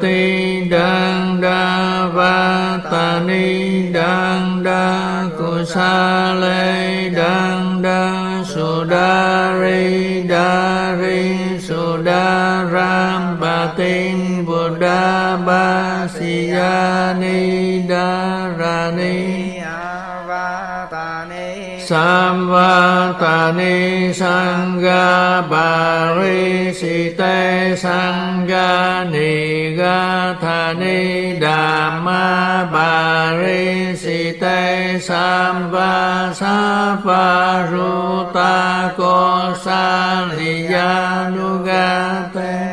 ti đăng đa va ta ni đăng đa cu sa lê đăng đa su đa ri đa ri su đa ram bà tin bồ đa ba si ya ni đa ra ni. Samvatani Sangha Sangha Nigathani Dhamma ki Samva Sapa ri Kosaliyanugate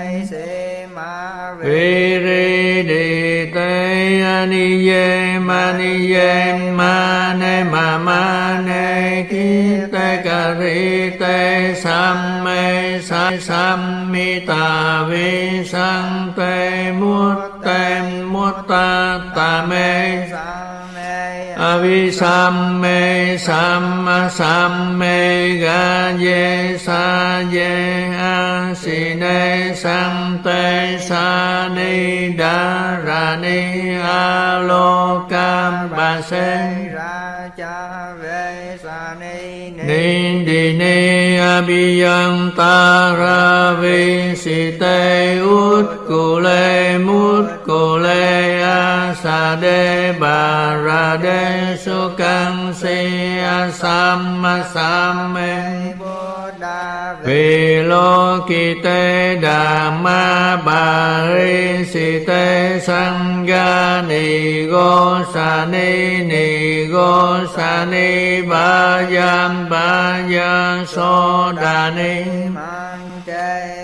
sam me sa sam mi ta Karite sang te Visante tem mutta ta me avi sam me sam sam me ga ye sa ye a si ne sam te sa ni da ra ni a lo cam ba se ra cha ve sa ni ni di ni abhiyanta ra vi si te ut ku le mu lê a sa đê bà ra đê su can si a sam ma sam mê vì lô kỳ tê đà ma bà ri si tê sang ga ni go sa ni ni go sa ni ba yam ba ya so đà ni ma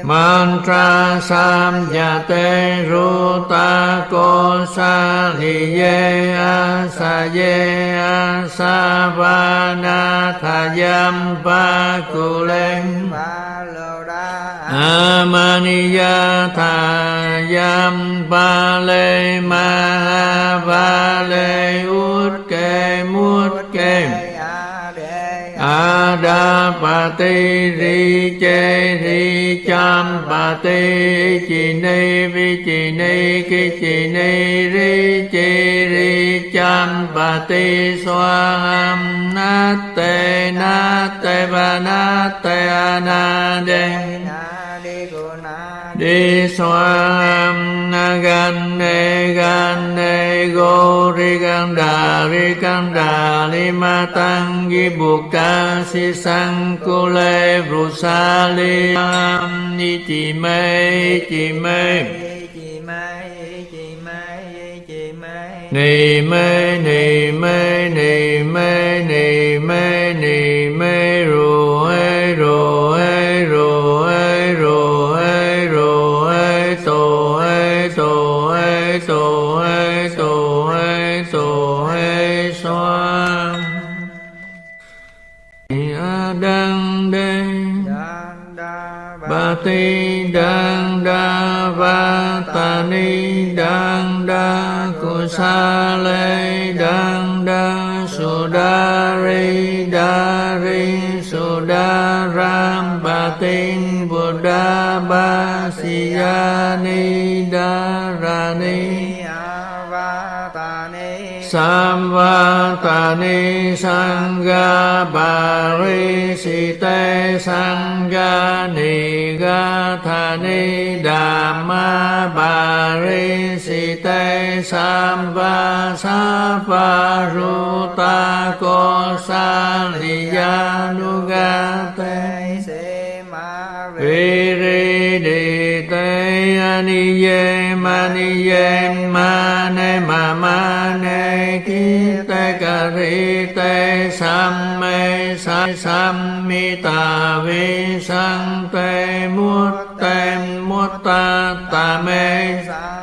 Mantra sam ya te ru ta ko sa thi ye a sa ye a sa va na tha yam pa ku len Amaniya ke muot ke ada pa Adapati ri che ri cham tê chì ni vi chì ni ki chì ni ri chì ri cham tê na tê nate va tê anade na đê na gan ne gan ne go ri gan đà, ri gan đà, li ma tăng, di buộc ca si sang, cô lê ru sa li am, ni chi mê chi mê ni mê ni mê ni mê ni mê ni mê ti đăng đa va ta ni đăng đa cu sa lê đăng đa su đa ri đa ri su đa ram ba tin bồ đa ba si ya ni đa ra ni สัมวัตานิสังกาปาริสิเตสังกานิกาธานิดามาปาริสิเตสัมปัสสะปารุตาโกสาลิยานุกา ma ni ye ma ni ye ma ne ma ma ne ki Kite, Karite te Sammita ta ta me sa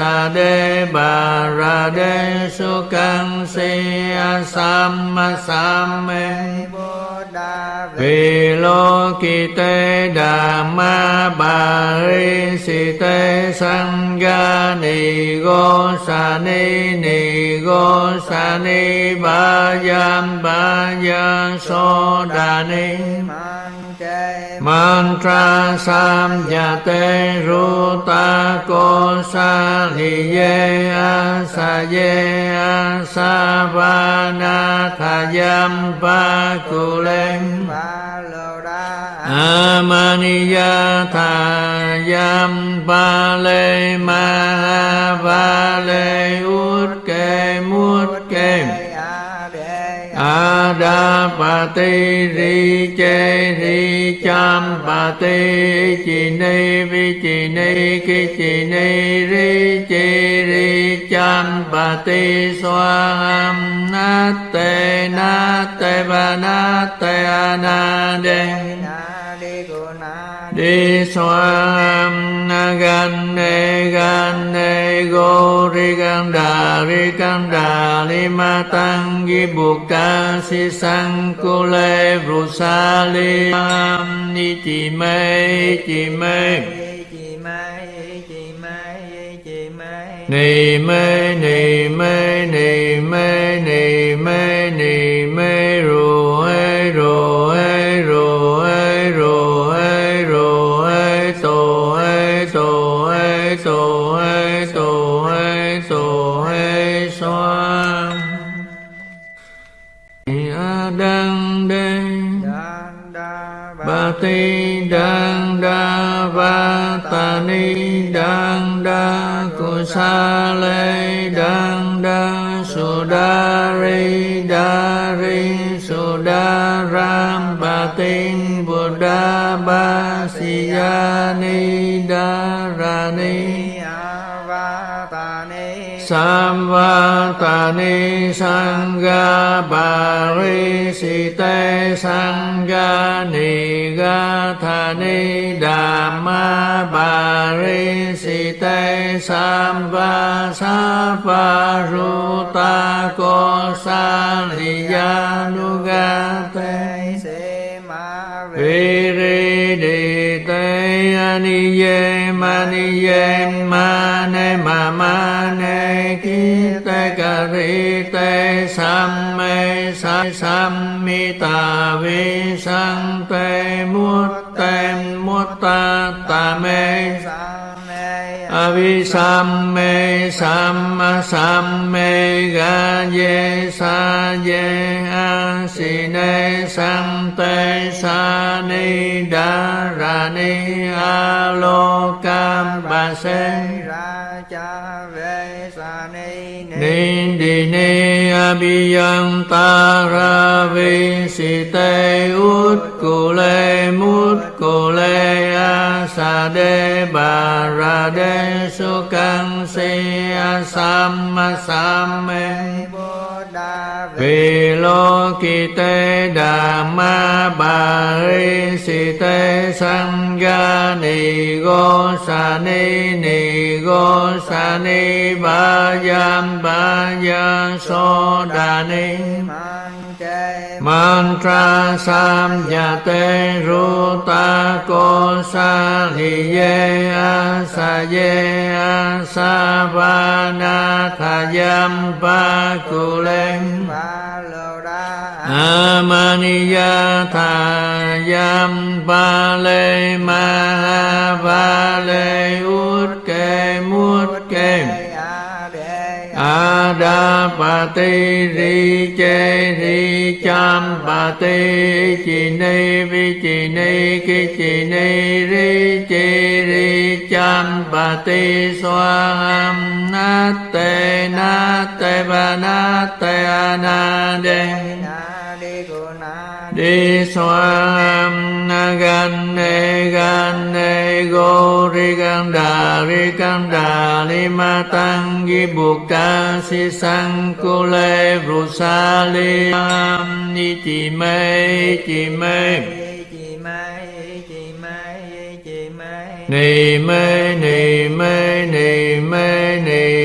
sa đê bà ra đê su căng si a sam ma sam me vì lô kỳ tê đà ma bà ri si tê sang ga ni go sa ni ni go sa ni ba yam ba ya so đà ni mantra sam ya te ru ta ko sa li ye a sa ye a sa va na tha yam pa ku len amaniya tha yam pa le ma va le ut bà pa ti ri chê ri cham pa ti chi ni vi chi ni ki chi ni ri chi ri cham pa ti xoa ham na te na te ba na te a na de đi xoam na gan ne gan ne go ri gan đà, ri gan đà, li ma tăng gi bu ca si sang, cô lê ru sa li am, ni chi mê chi mê ni mê ni mê ni mê ni ti đăng đa va ta ni đăng đa cu sa lê đăng đa su đa ri đa ri su đa ram ba tin buddha ba si ni Samvatani Sangha Bari Site Sangha Nigathani Dhamma Bari Site Samva Sapa Ruta Kosa Liyanugate Viri di te ani ye mani ye mane ma ri te sam me sa sam mi ta vi sang te mut te mut ta ta me avi sam me sam sam me ga ye sa ye a si ne sam te sa ni đa ra ni a lo cam ba se ni di ni a bi yang ta ra vi si te ut ku le mut ku le a sa de ba ra de su căng si a sam ma sam me vì lô kỳ tê đà ma bà ri si tê sang ga ni go sa ni ni go sa ni, ba yam ba ya so đà ni mantra sam ya te ru ta ko sa li ye a sa ye a sa va na tha yam pa ku len amaniya tha yam pa le ma va le ut ke mut ke pa ti ri chê ri cham pa ti chi ni vi chi ni ki chi ni ri chi ri cham pa ti xoa ham na te na te ba na te a na de đi xoam na gan ne gan ne go ri gan đà ri gan đà li ma tăng gi bu ca si sang cô lê ru sa li am ni chi mê chi mê ni mê ni mê ni mê ni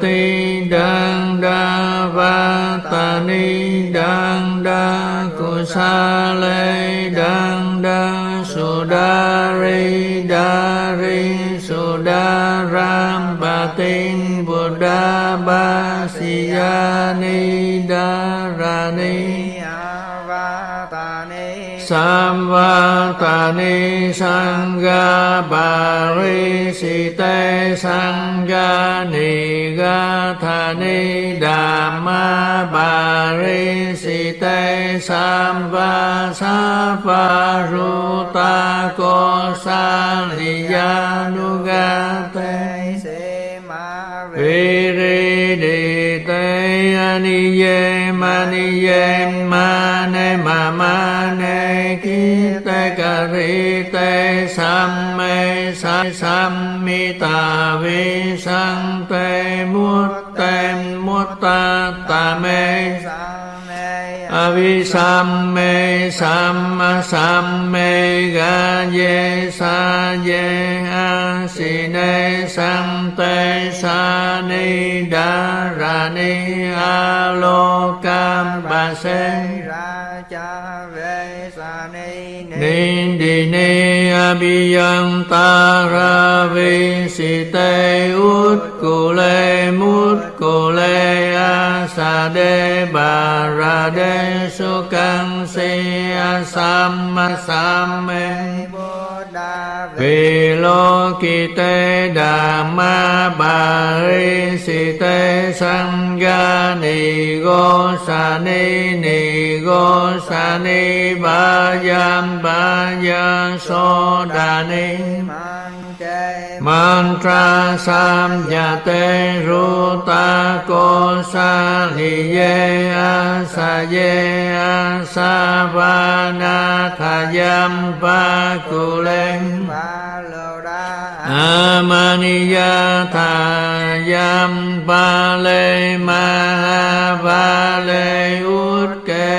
ti đăng đa va ta ni đăng đa cu sa lê đăng đa su đa ri đa ri su đa ram ba tin buddha ba si ya ni đa ra ni Samvatani Sangha Parisite Sangha Nigathani Dhamma Parisite Samva Saparuta Kosaliyanugate Viridite Aniye Maniye Ma ma ma ne ki te ca ri te sam me sa sam mi ta vi sang te muốt te muốt ta ta me abhi sam me sam ma sam me ga ye sa ye a si ne sam te sa ni da ra ni a lo cam ba se ra ni đi ni abiyang ta ra vi si te ut cô lê mút cô lê a sa đê bà ra đê su căng si a sam ma sam lô ki tê đà ma bà ri si tê sang ga ni go sa ni ni go sa ni, ba yam, ba ya so đà ni. Mantra sam ya te ru ta ko sa ni ye a sa ye a sa va na tha yam pa ku lên Amaniya Thayam ke Mahavale Utke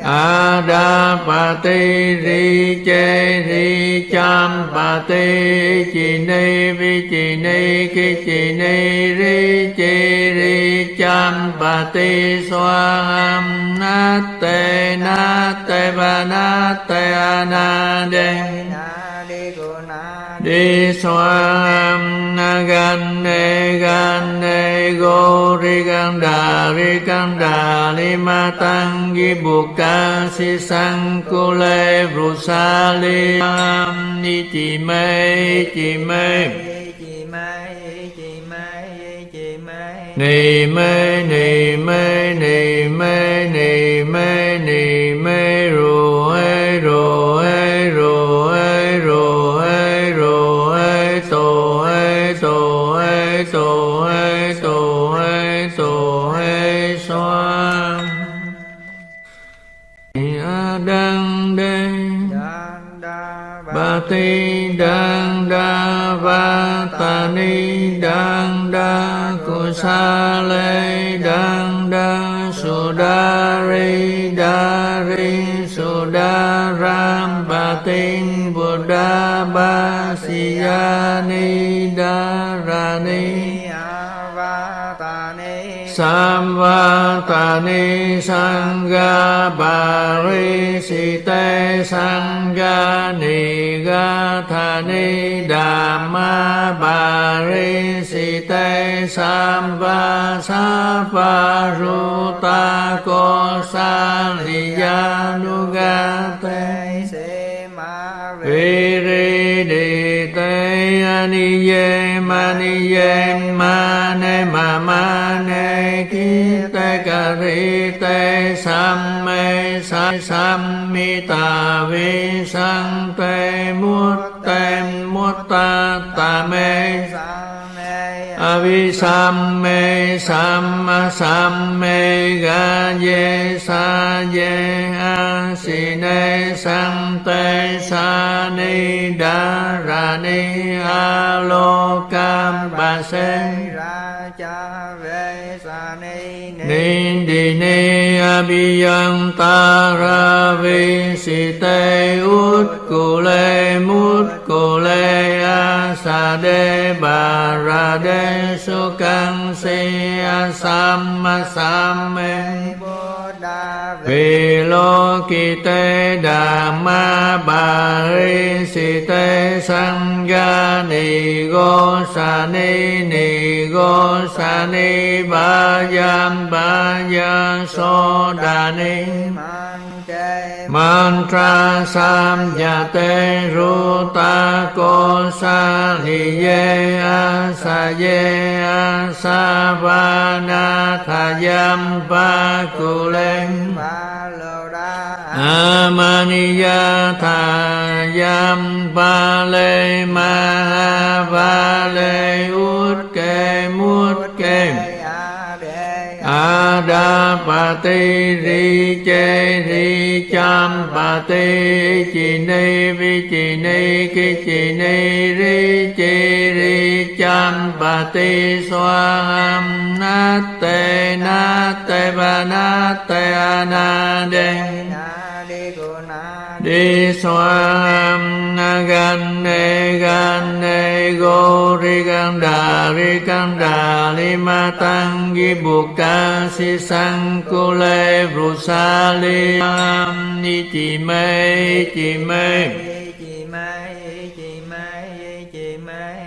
Ada Pati Ri Che Ri Cham Pati Chi Ni Vi Chi Ni Ki Chi Ni Ri Chi Ri Cham Pati Swam Nate Nate Vanate Anade. Đi na gan ne gan ne go ri gan đà ri gan đà li ma tăng gi bu ca si sang cô lê ru sa li am ni chi mê chi mê ni mê ni mê ni đăng đa cô sa lê đăng đa su đa ri đa ri su đa ram ba bồ buddha ba si ya ni đa ra ni Samvatani Sangha Parisite Sangha Nigathani Dhamma Parisite Samva Sapa Ruta Kosaliyanugate Viri Di Te Aniye Maniye Mane Mamane ri te sam me sa sam mi tà vi sang te muốt te muốt ta ta me abhisam me sam ma sam me ga ye sa ye a si ne sam te sa ni da ra ni a lo cam ba se ra cha ve Asine Sante Sani Dharani ut Base Nindini Abhiyantara Visite Utkule a sa đê bà ra đê su căng si a sam ma sam me vì lo kỳ tê đà ma bà ri si tê sang ga ni go sa ni ni go sa ni, ba yam ba ya so đà ni mantra sam ya te ru ta ko sa li ye a sa ye a sa va na tha yam pa ku len amaniya tha yam pa le ma va le ut ke mut bà pa ti ri chê ri cham pa ti chi ni vi chi ni ki chi ni ri chi ri cham pa ti xoa ham na te na te ba na te a na đê đi xoam gan ne gan ne go ri gan đà ri gan đà li ma tăng gi buộc ca si sang cô lê ru sa li ni chi mê chi mê ni mê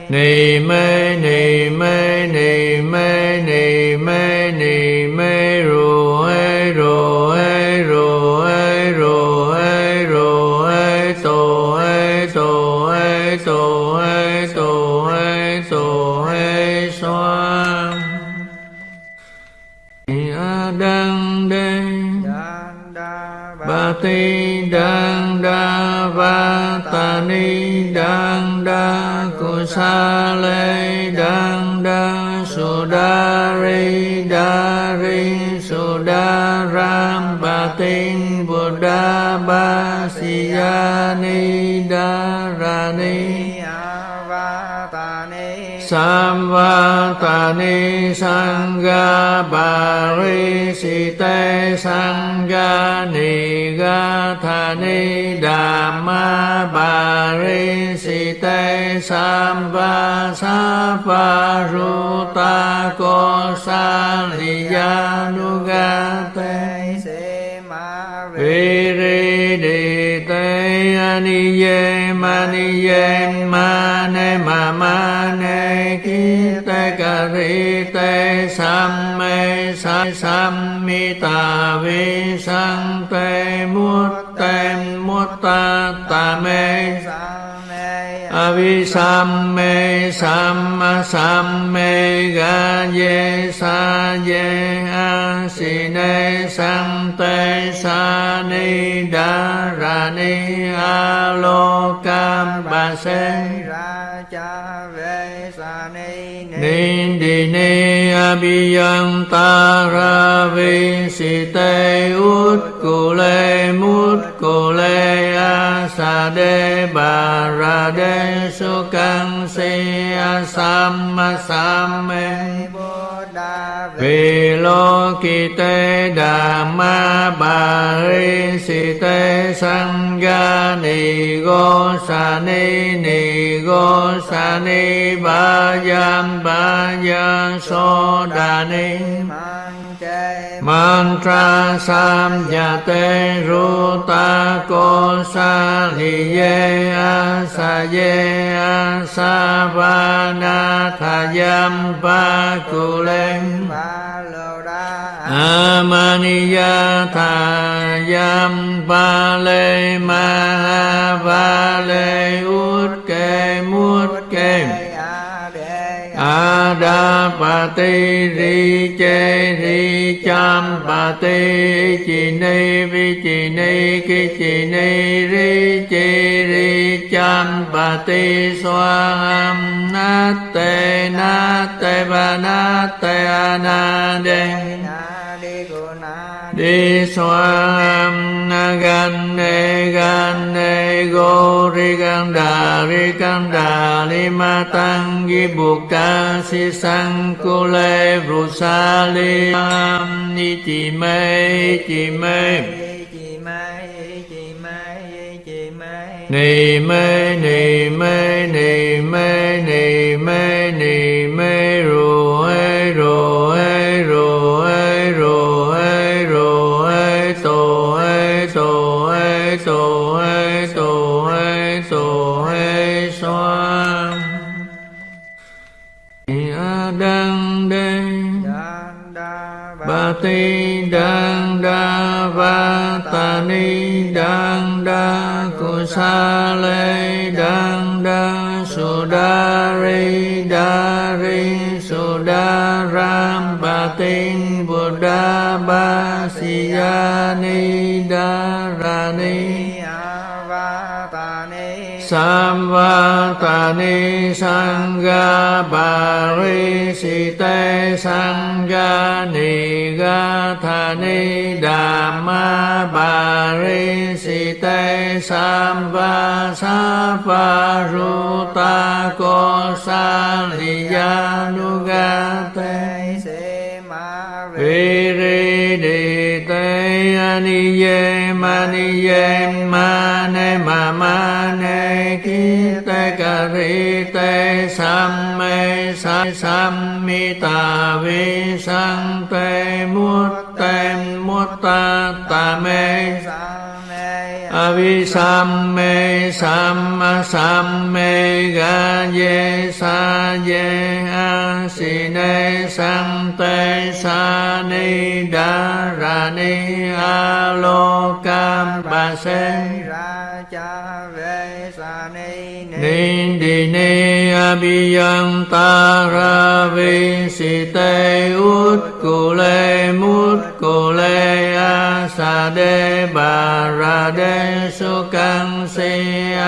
ni mê ni mê ni mê ni mê ti đăng đa va ta ni đăng đa cu sa lê đăng đa su đa ri đa ri su đa ram ba tin buddha ba si ya ni đa ra ni Samvatani Sangha Bari Site Sangha Nigathani Dhamma Bari Site Samba Sapa Ruta Kosaliyanugate Viri di te ani ne ma ma ne ki, te ca ri, te, sam, me, sa, sam, mi, ta, vi, sang, te, mu te, mu, ta ta, me Avisamme samma samme ga ye sa ye a si ne sam te sa ni da ra ni a lo cam ba se ni di ni a bi yang ta ra vi si te ut ku le mut ku le a sa đê ba ra đê su căng si a sam ma sam me vì lô kỳ tê đà ma bà ri si tê sang ga ni go sa ni ni go sa ni ba yam ba ya so đà ni mantra sam ya te ru ta ko sa li ye a sa ye a sa va na tha yam pa ku lên amaniya tha yam pa le ma va le bà pa ti ri chê ri cham pa ti chi ni vi chi ni ki chi ni ri chi ri cham pa ti xoa ham na te na te ba na te a na đê đi xoam na gan ne gan ne go ri gan đà ri gan đà li ma tăng gi bu ca si sang cô lê ru sa li ni chi mê chi mê ni mê ni mê ni mê ni ti đăng đa va ta ni đăng đa cu sa lê đăng đa su đa ri đa ri su đa ram ba tin buddha ba si ya ni đa ra ni Samvatani Sangha Parisite Sangha Nigathani Dhamma Parisite Samva Sapa Ruta Kosaliyanugate Viri Di Te Aniye Maniye Mane ma Kite Karite Samme Sammita Visante Mutte Mutta Tame Avisamme Samma Samme Gaye Saye Asine Sante Sani Dharani Alokam Base ni abiyang taravi si te ut cô lê mút cô lê a sa đê bà ra đê su căng si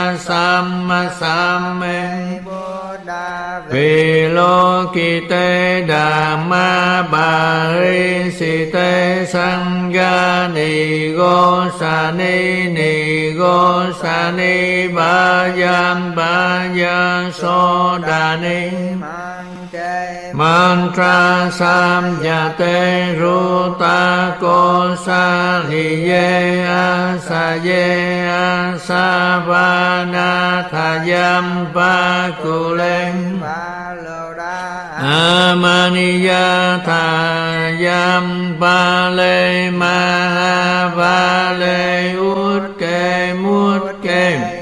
a sam ma sam me vì lo kỳ tê đà ma bà ri si tê sang ga ni go sa ni ni go sa ni ba yam ba ya so đà ni. ma Mantra Samyatiru ta ko sa lie ye asa lie asa va na tha yam pa ku len Amaniya tha yam pa le ma ha va le Thayam ke Mahavale Utke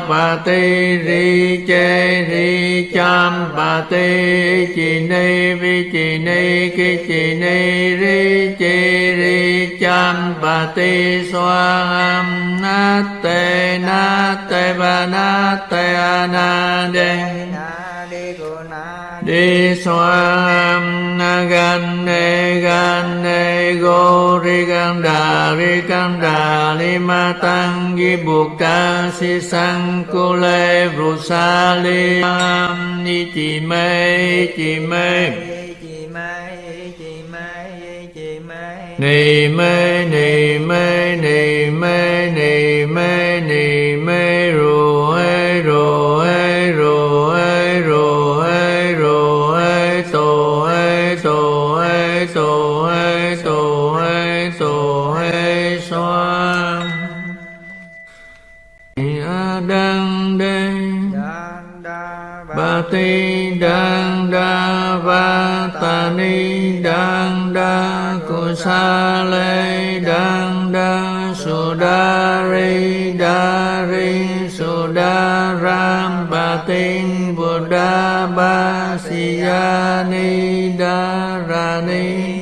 Mutke Adapati ri che ri cham pati chi ni vi chi ni ki chi ni ri chi ri cham pati swam nate nate va nate anade đi xoam na gan ne gan ne go ri gan đà ri gan đà li ma tăng gi bu ca si sang cô lê ru sa li am ni chi mê chi mê ni mê ni mê ni ti đăng đa va ta ni đăng đa cu sa lê đăng đa su đa ri đa ri su đa ram ba tin buddha ba si ya ni đa ra ni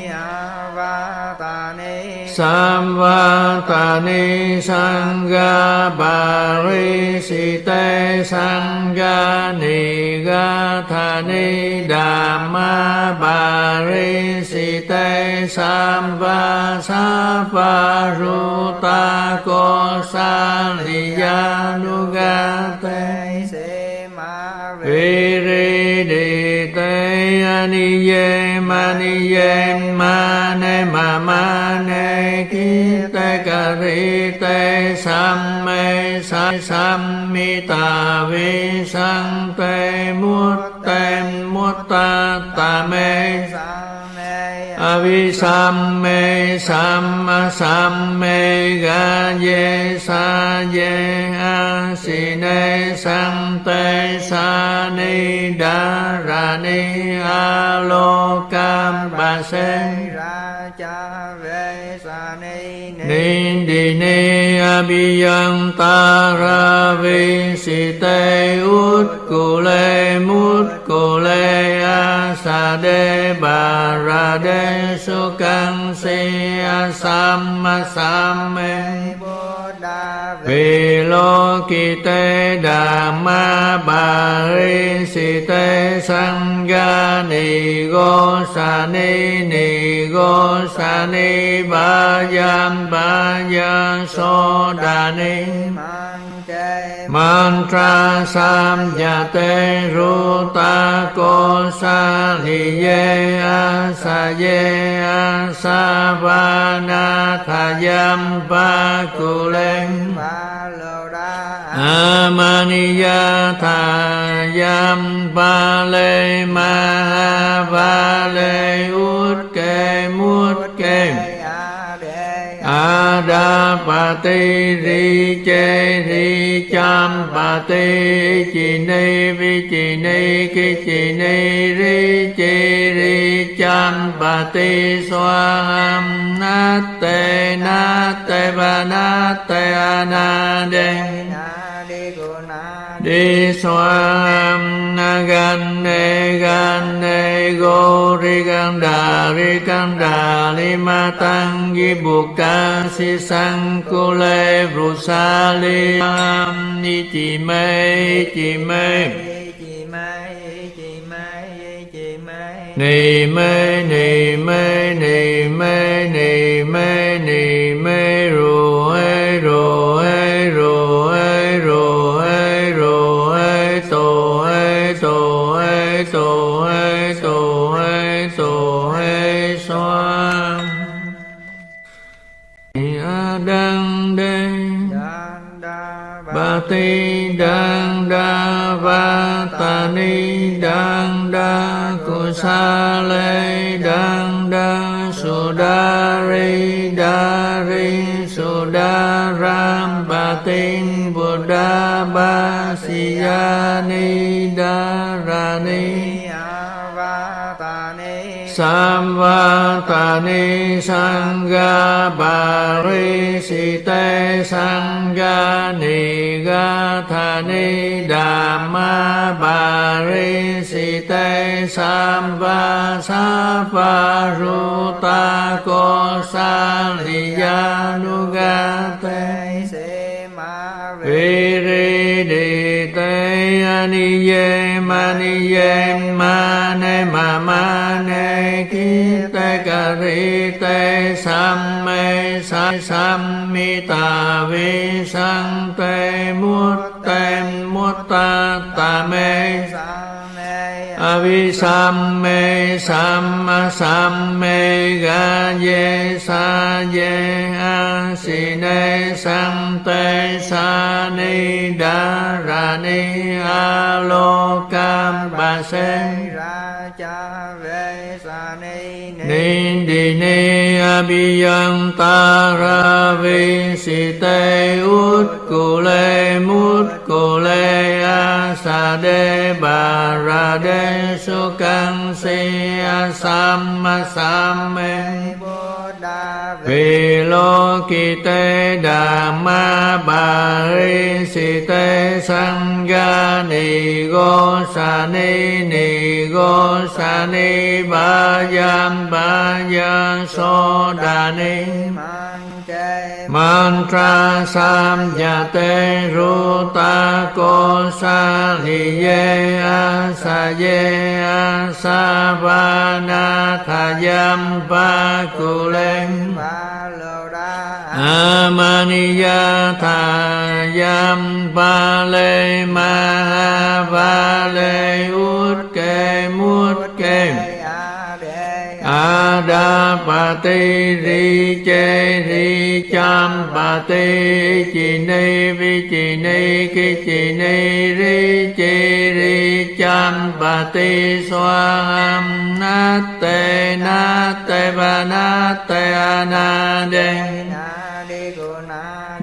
Samvatani Sangha Parisite Sangha Nigathani Dhamma Parisite Samva Sapa Ruta Kosaliyanugate Viri Di Te Aniye Maniye Mane Mamane ri Kite sam Samme Sammita sam Mutte Mutta Tame Avisamme Samma Samme Gaye Saye Asine sam Sani Dharani Alokam Base Nindini Abhiyam a Site Utkule sam Asa sa ni da ra ni alo kam ba se biang ta ra vi si tê út cô lê mút cô lê a sa đê bà ra đê su căng si a sam ma sam mê vì lo kỳ tê đà ma bà ri si tê sang ga ni go sa ni ni go sa ni ba yam ba ya so đà ni mantra sam ya te ru ta ko sa li ye a sa ye a sa va na tha yam pa ku len amaniya tha yam pa le ma va le u bà pa ti ri chê ri cham pa ti chi ni vi chi ni ki chi ni ri chi ri cham pa ti xoa ham na te na te ba na te a na de đi xoam na gan ne gan ne go ri gan đà ri gan đà li ma tăng gi bu ca si sang cô lê ru sa li am ni chi mê chi mê ni mê ni mê ni mê ni mê ni đăng đa cu sa lê đăng đa su đa ri đa ri su đa ram ba tin buddha ba si ya ni đa ra ni Samvatani Sangha tha ni đà ma bà ri si Bari sam Sangha Nigathani Dhamma Bari Site Samba Sapa Ruta Kosaliyanugate Viri di te ani ye ma ni ye ma ne ma ma ne ki te ka ri tê sam me sa sam mi ta vi sang te muốt te mut ta ta me Avisamme samma samme ga ye sa ye a si ne sam te sa ni đa ra ni a lo cam ba se ni di ni a bi yang ta ra vi si te ut ku le mut lê a sa de bà ra de su căng si a sam ma sam me vì lô kỳ tê đà ma bà ri si tê sang ga ni go sa ni ni go sa ni ba yam ba ya so đà ni mantra sam ya te ru ta ko sa li ye a sa ye a sa va na tha yam pa ku len amaniya tha yam pa le ma va le ut ke mu bà ti ri chê ri cham bà ti chi ni vi chi ni ki chi ni ri chi ri cham bà ti xoa ham na te na te ba na te a na de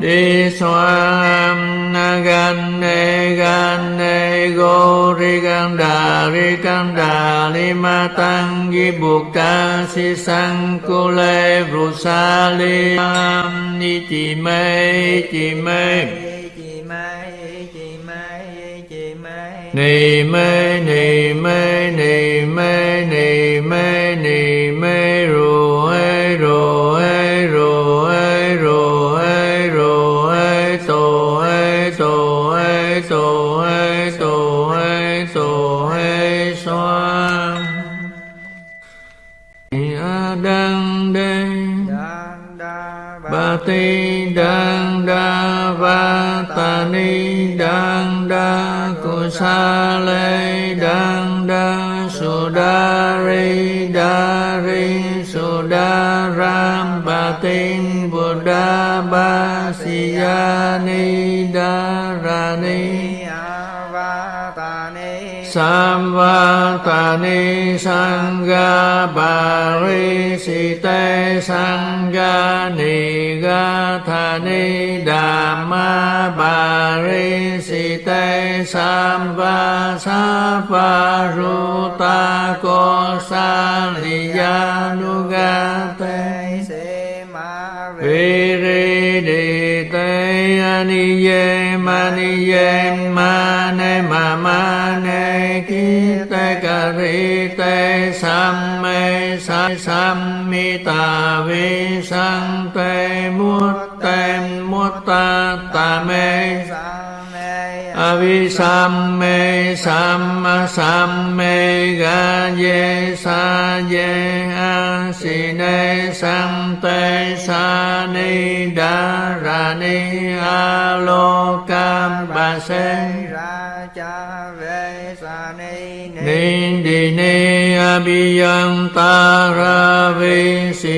đi xoam na gan ne gan ne go ri gan đà ri gan đà li ma tăng gi bu ca si sang cô lê ru sa li am ni chi mê chi mê ni mê ni mê ni mê ni mê ni mê ni đăng đa cô sa lê đăng đa su đa ri đa ri su đa ram ba tin bồ đa ba si ya ni đa ra ni Samvatani Sangha Bari Site Sangha Nigathani Dhamma Bari Site Samva Sapa Ruta Kosaliyanugate se ma ne ma ma ne ki, te ca ri, te, sam, me, sa, sam, mi, ta, vi sante mutte mutta ta ta, me Avisamme samma ga ye sa ye a si ne sam te sa ni base ra cha ve sa ni ni Nindini ni a bi yang ta ra vi si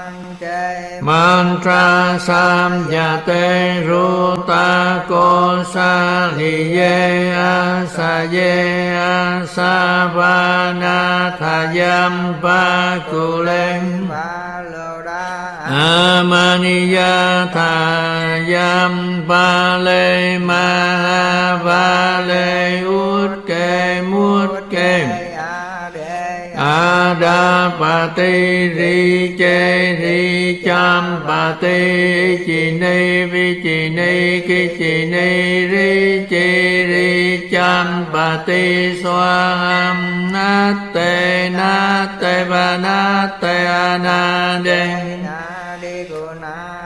Mantra Samyate Ruta Kosa Liye Asaye Asavana Thayam Pakulem va lô đa Amaniya Thayam Vale Mahavale Utke Adapati Ri Che Ri Cham Pati Chi Ni Vi Chi Ni Ki Chi Ni Ri Chi Ri Cham bà ti xoa ham na te na đi cô na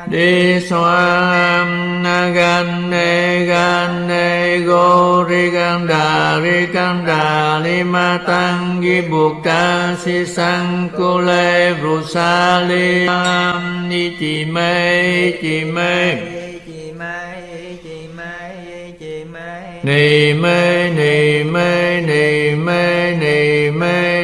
Đi xoam na gan ne gan ne go ri gan đà ri gan đà li ma tăng gi buộc ca si sang cô lê ru sa li am ni chi mê mê chị chị chị mai ni mê ni mê ni mê ni mê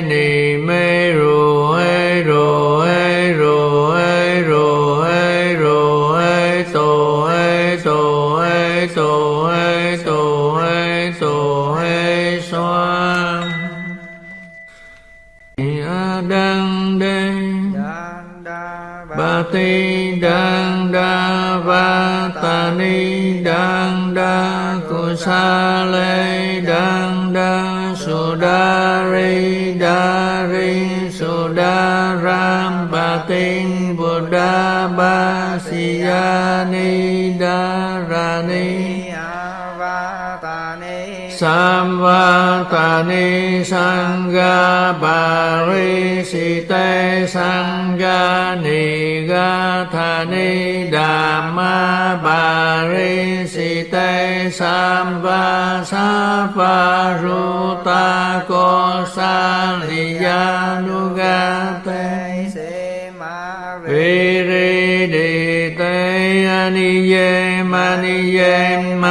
ti đăng đa va ta ni đăng đa cu sa lê đăng đa su đa ri đa ri su đa ram ba tin bồ đa ba si ya ni đa ra ni Samvatani Sangha Parisite Sangha Nigathani Dhamma Parisite Samva Sapa Ruta Kosaliyanugate se ma di te aniye maniye Ma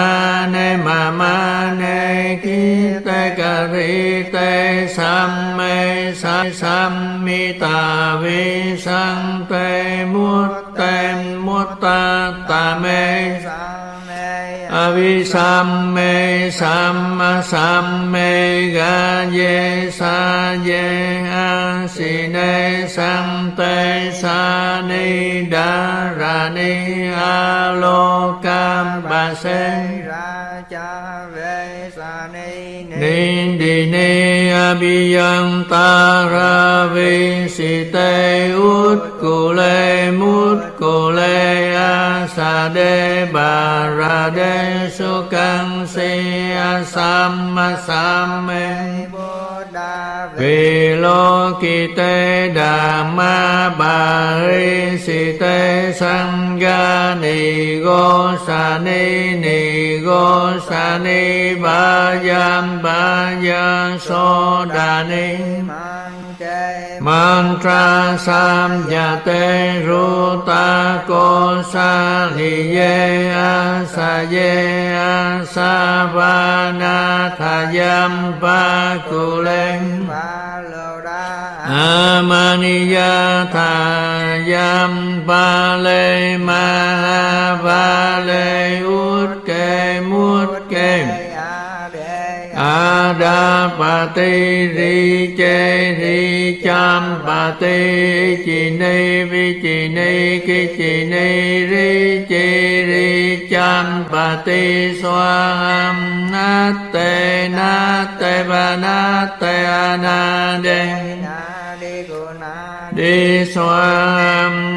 ne ma ma ne ki, te ca ri te, sam, me, sa, sam, mi, ta, vi sang te muốt te muốt ta ta, me, sa Avisamme, samma, samme ga ye sa ye a si ne sam te sa ni da ra ni a lo cam ba se ra cha ve sa ni ni di ni abiyang ta ra vi si te ut ku le mut ku le sa đê bà ra đê su căng si a sam ma sam me vì lô kỳ tê đà ma bà ri si tê sang ga ni go sa ni ni go sa ni ba yam ba ya so đà ni ma mantra sam ya te ru ta ko sa li ye a sa ye a sa va na tha yam pa ku len amaniya tha yam pa le ma va le ut ke mut ke đa bà ti ri chê ri cham bà ti chi ni vi chi ni ki chi ni ri chi ri cham bà ti xoa ham na te na te bà na te a na đê đi soam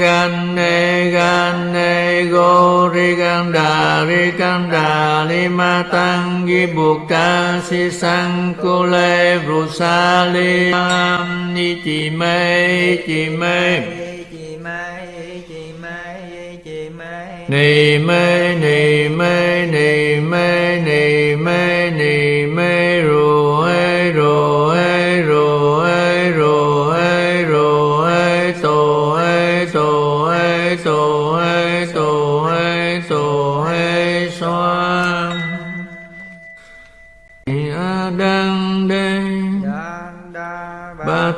gan ne gan ne go ri gan đà, ri can đà, li ma tăng gi buộc ca si sang, cô le ru sa li am, ni chị mê chị mê ni mê ni mê ni mê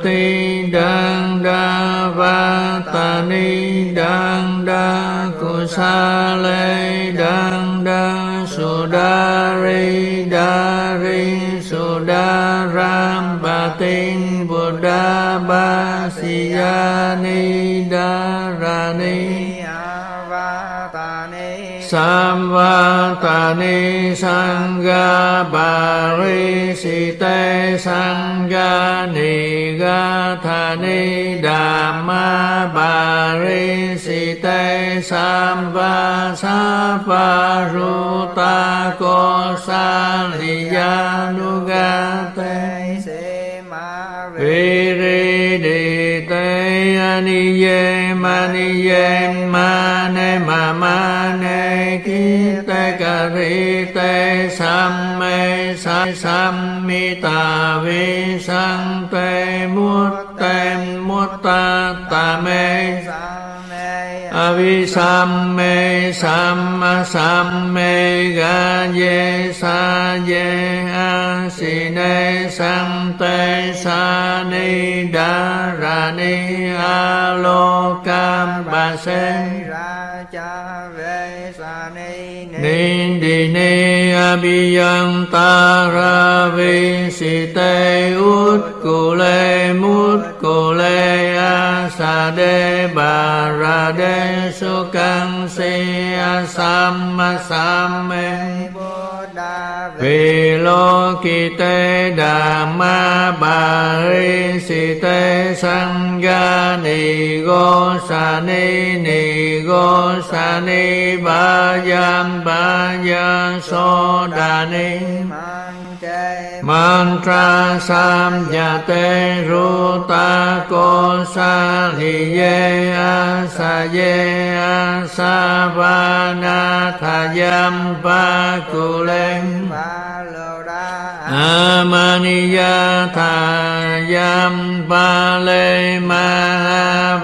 ti đăng đa va ta ni đăng đa cu sa lê đăng đa su đa ri đa ri su đa ram ba tinh bồ đa ba si ya ni đa ra ni. Samvatani Sangha sita Sangha Ni đa thà ni đà ma bà ri si tê sam va sa va ru ta cô sa li ya nu ga tê se ma vi ri di te ani ye ma ni ye ma ne ma ma sa sam mi tà vi sang tê muốt tem muốt ta tà mê Avisamme samma samme ga ye sa ye a si ne sam te sa ni da ra ni a lo cam ba se ra cha ve ni abhiyantara visite ut kule mut kule asade barade sukang si asamma samme vì lo kỳ tê đà ma bà ri si tê sang ga ni go sa ni ni go sa ni ba yam ba ya so đà ni. ma mantra sam ya te ru ta ko sa li ye a sa ye a sa va na tha yam pa ku len amaniya tha yam pa le ma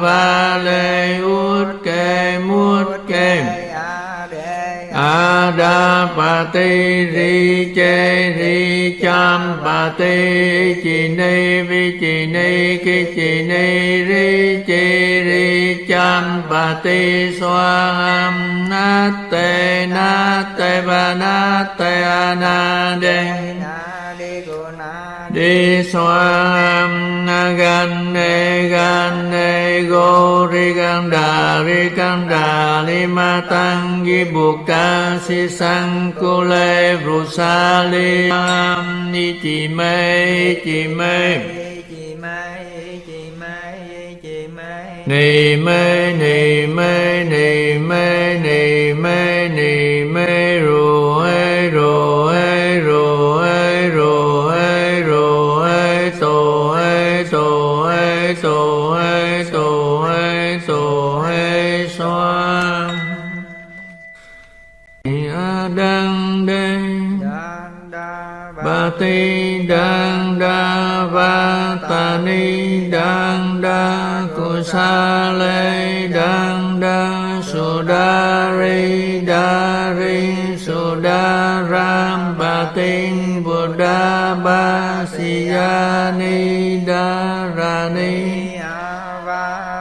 va le ut ke mut ke Adapati Ri Che Ri cham bà tê, chi ni vi, chi ni ki, chi ni ri, chi ri cham bà tê xoa ham na tê na tê ba na tê a na đê na đi xoa gan ne gan ne go ri gan đà ri gan đà li ma tăng di buộc ca si sang cô lê ru sa li am ni chi mê chi mê chị ni mê ni mê ni mê ni ni đăng đa cu sa lê đăng đa su đa ri đa ri su đa ram ba tin bồ đa ba si ya ni đa ra ni a va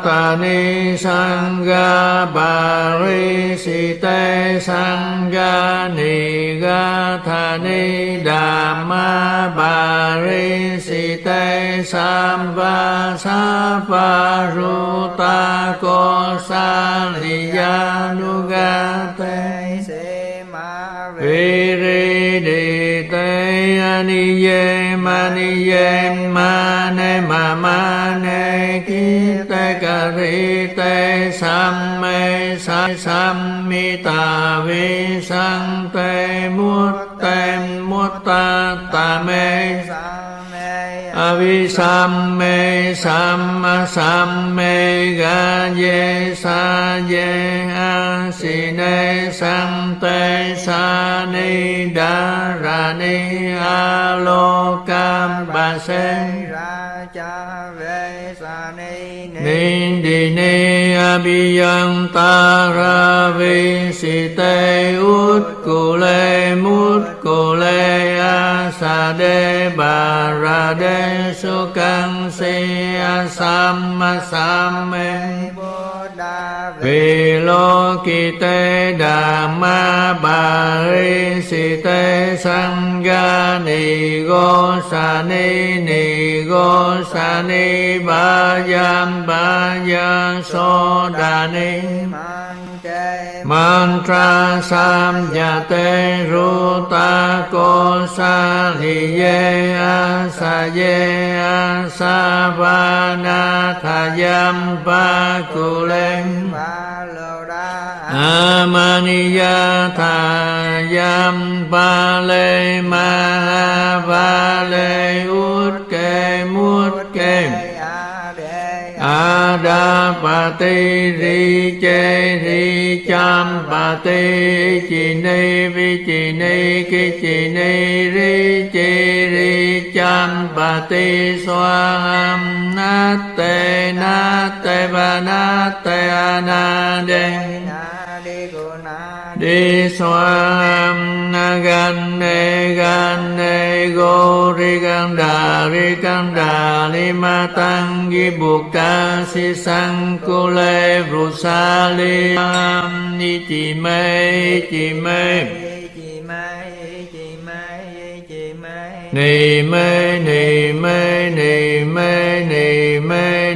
ta ni Samvatani Sangha Bari va Sangha Nigathani Dhamma Bari Site Samva Sapa Ruta Kosaliyanugate se ma ve Viri di te ki maniye mane ri kite sam me sa sam mi ta vi sante mutte mutta tame. Sam me Avisamme sam me ga ye sa ye a si ne sante sa ni đa ra ni a lo cam ba se ra cha ve sa ni ni di ni a bi yang ta ra vi si te ut ku le mu lê a sa de bà ra de su căng si a sam ma sam mê vì lô kỳ tê đà ma bà ri si tê sang ga ni go sa ni ni go sa ni ba yam ba ya so đà ni ma mantra sam ya te ru ta ko sa li ye a sa ye a sa va na tha yam pa ku len Amaniya tha yam ba le ma ha va le ut ke mut ke bà pa ti ri che ri cham pa ti chi ni vi chi ni ki chi ni ri chi ri cham pa ti xoa ham na te na te ba na te a na de na đi xoam na gan ne gan ne go ri gan đà ri gan đà li ma tăng gi bu ca si sang cô lê ru sa li am ni chi mê chi chị mê ni mê ni mê ni mê ni mê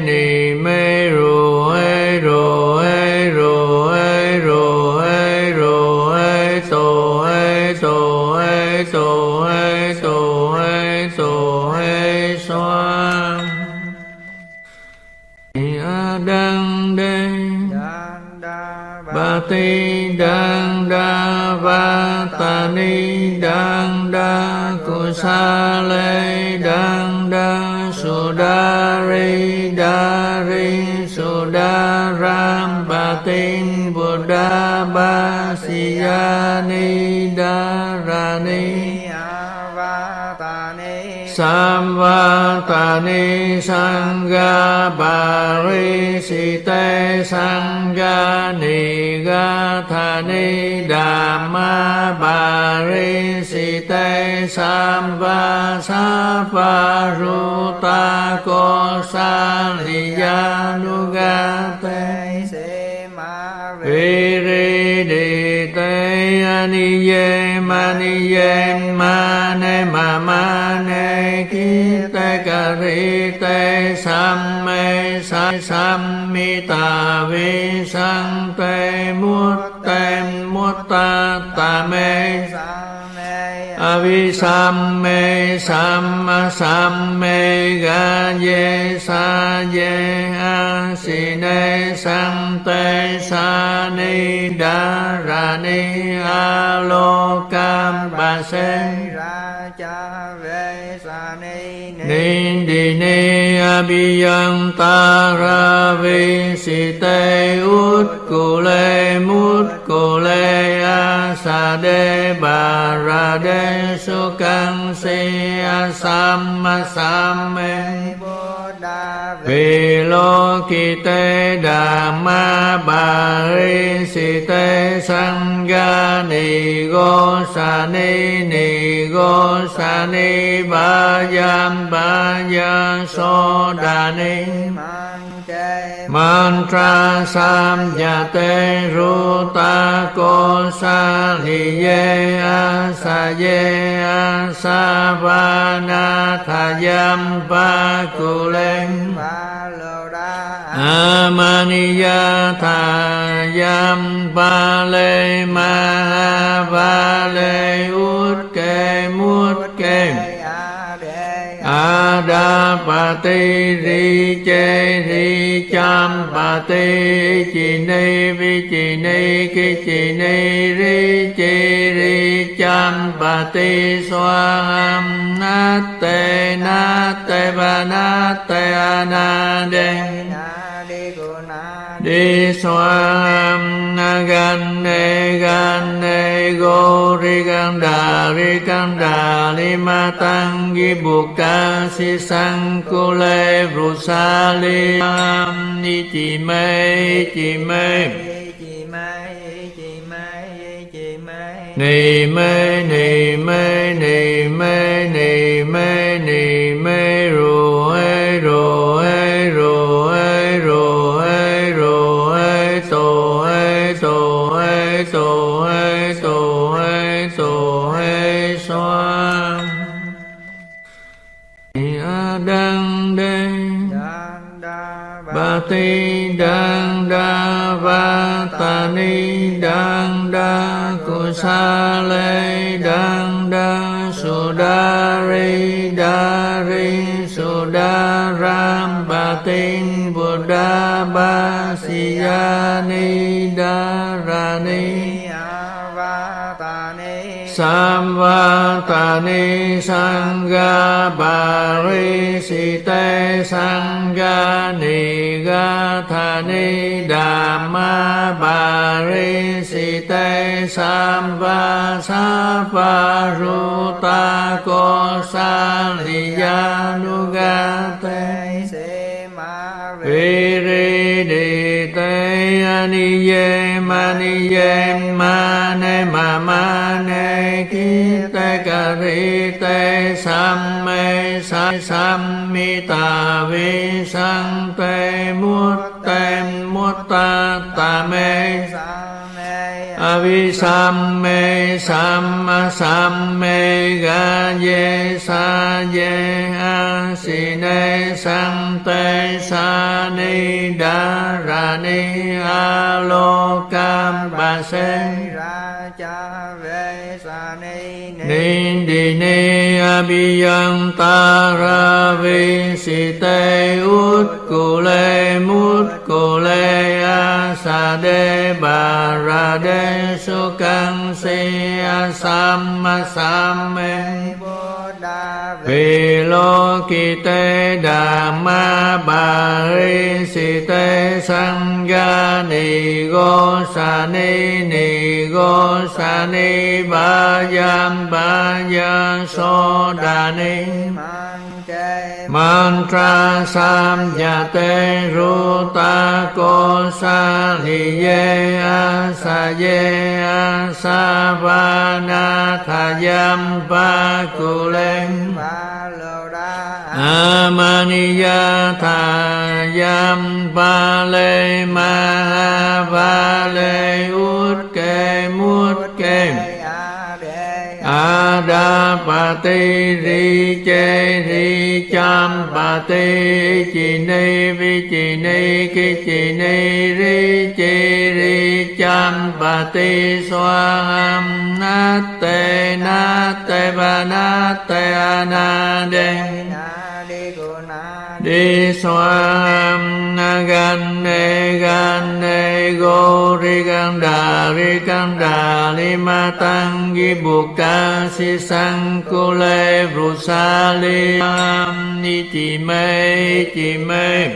ti đăng đa va ta ni đăng đa cu sa lê đăng đa su đa ri đa ri su đa ram ba tin bồ đa ba si ya ni đa ra ni a va ta ni Samvatani Sangha Parisite Sangha Nigathani sa li Samva nu Ruta Kosaliyanugate se ma vi ri Di Te Aniye Maniye Mane ri Kite Karite Samme Sa Sammita Vi Ta Mutte Mutta Tame sa me Avisamme samma, samme gaye saye asine sante sa darani a base ra cha ve sa, ni ni Ninh đi ni abiyang tara vi si te ut cô lê mút cô lê a sa đê bà ra đê su căng si a sam ma sam me vì lô kỳ tê đà ma bà ri si tê sang ga ni go sa ni ni go sa ni ba yam ba ya so đà ni. Che mantra sam ya te ru ta ko sa li ye a sa ye a sa va na tha yam pa ku len Amaniya tha yam pa le ma va le ut bà pa ti ri che ri cham pa ti chi ni vi chi ni ki chi ni ri chi ri cham pa ti swam na te na te ba na te ana na đi na đi xoam na gan ne gan ne go ri gan đà ri gan đà li ma tăng gi bu ca si sang cô lê ru sa li am ni chi mê chi mê chị mai ni mê ni mê ni mê ni mê ti đăng đa va ta ni đăng đa cu sa lê đăng đa su đa ri đa ri su đa ram ba tin buddha ba si ya ni đa ra ni สัมวัตานิสังกาปาริสิเตสังกานิกาธานิดามาปาริสิเตสัมปัสสะปารุตาโกสาลิยานุกา aniye maniye mane ri kite karite samme sa sammita vi san te mu te mu ta ta me Avisamme, samma, samme a si ne sang te sa ni base. Ra cha ve sa ni ni Ninh đi ni abiyang tara vi si te ut ku le mut ku le sa đê bà ra đê su căng si a sam ma sam mê vì lô kỳ tê đà ma bà ri si tê sang ga ni go sa ni ni go sa ni ba yam ba ya so đà ni ma mantra sam ya te ru ta ko sa li ye a sa ye a sa va na tha yam pa ku len amaniya tha yam pa le ma va le ut bà ti ri chê ri cham bà ti chi ni vi chi ni ki chi ni ri chi ri cham bà ti xoa ham na te na te ba na te a na đen đi xoa gan ne gan ne go ri gan đà, ri can đà, li ma tăng gi buộc ca si sang, cô lê ru sa li am, ni chị mê chị mê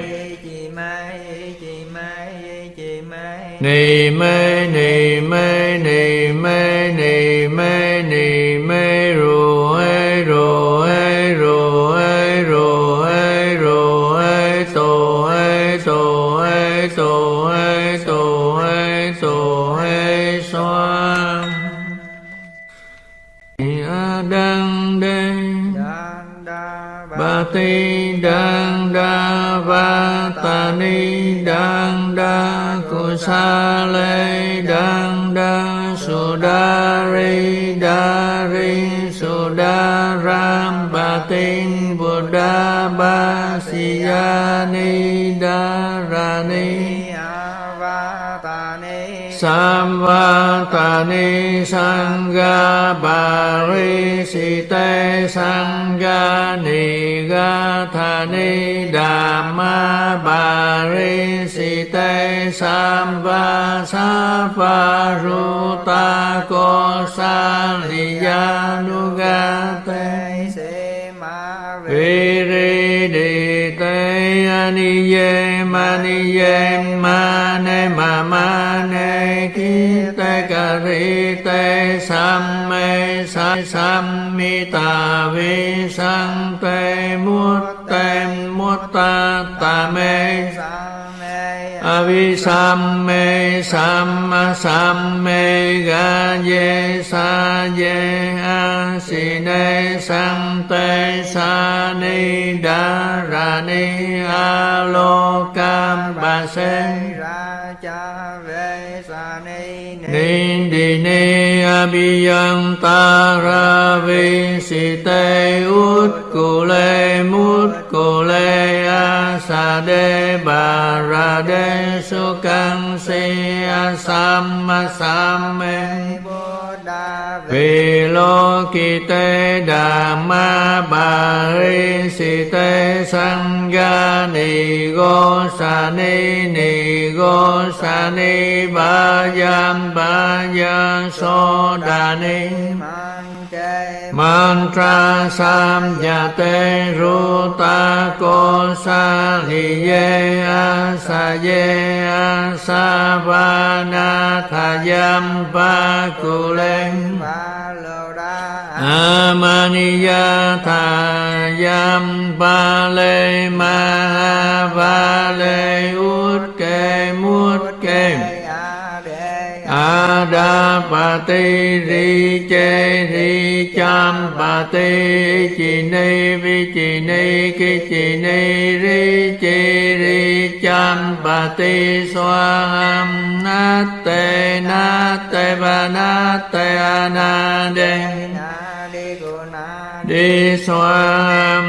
ni mê ni mê ti đăng đa va ta ni đăng đa cu sa lê đăng đa su đa ri đa ri su đa ram ba tin bu đa ba si ya ni đa ra ni Samvatani Sangha Parisite Sangha Ni Dhamma Parisite Samva Saparuta Kosaliyanugate Viridite Aniye Maniye ma ma sam mi tà vi sang te muốt tem muốt ta tà mê Avisamme samma samme ga ye sa ye a si ne sam te sa ni da ra ni a lo cam ba se ra cha ni abiyang tara vi si te ut cô lê mut cô lê a sa đê bà ra đê su căng si a sam ma sam me vì lo kỳ tê đà ma bà ri si tê sang ga ni go sa ni ni go sa ni ba yam ba ya so đà ni. ma mantra sam ya te ru ta ko sa li ye a sa ye a sa va na tha yam pa ku len amaniya tha yam pa le ma va le ut ke mua bà ti ri che ri cham bà ti chi ni vi chi ni ki chi ni ri chi ri cham bà ti xoa ham na te na te bà na te a na de na đi xoa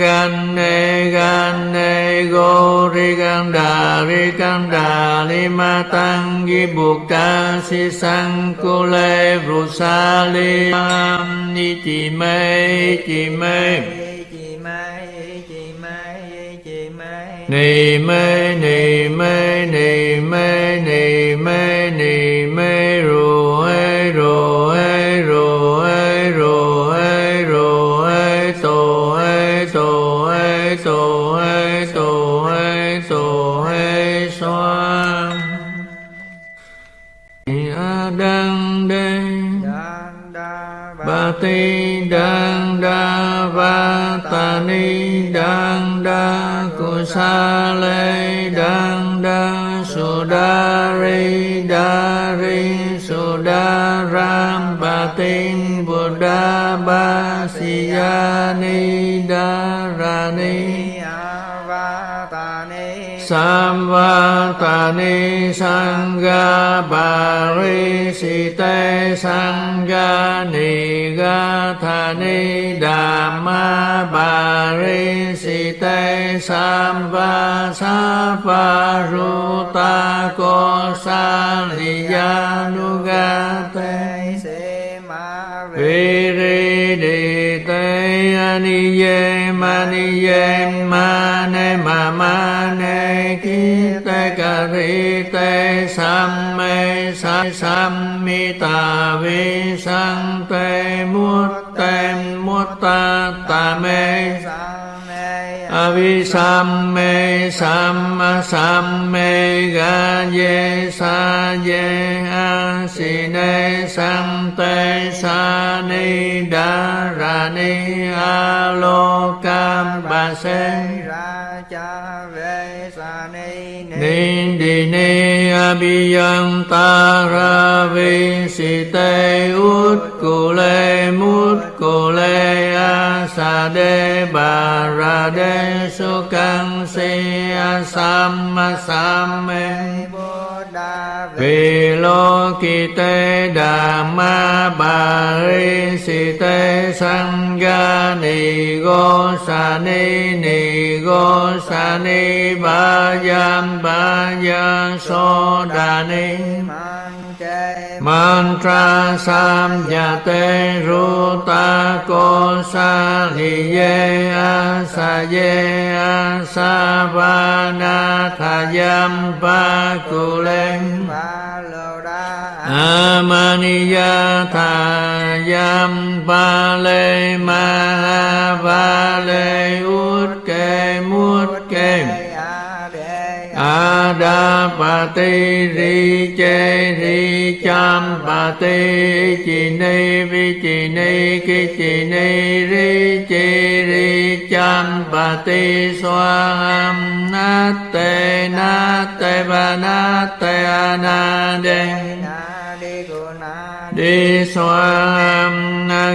gan ne gan ne go ri gan đà, ri gan đà, li ma tăng, di buộc ta si sang, cô lê ru sa li am, ni chị mê chị mê ni mê ni mê ni mê ni mê ni đăng đa cu sa lê đăng đa su đa ri đa ri su đa ram ba tin buddha ba si ya ni đa ra ni Samvatani Sangha Parisite Sangha ni đà ma bà ri si tê sam va sa va ru ta cô sa li ya nu ga tê se ma ri ri đi tê ni ye ma ni ye ma ne ma ma ne kia ri tê sam mê sa sam mi tà vi sang tê muốt tê muốt ta tà mê avi sam mê sam sam mê ga ye sa ye a si ne sam te sa ni đa ra ni a lo cam ba se ra cha ve ni abiyang taravi si te ut cô lê mut cô lê a sa đê bà ra đê su căng si a sam a sam e Kule Mut Kule Asade Barade Sukang Siya Samma Samme Vilokite Dhamma Parisite Sangha Nigo Sani Nigo Sani Bajam Bajam Sodani Mantra Samyate va na tha yam pa Thayam len Amaniya Thayam va Mahavale ut Adapati ri che ri cham pati chi ni vi chi ni ki chi ni ri chi ri cham pati swam natte natte va tê a na xoam na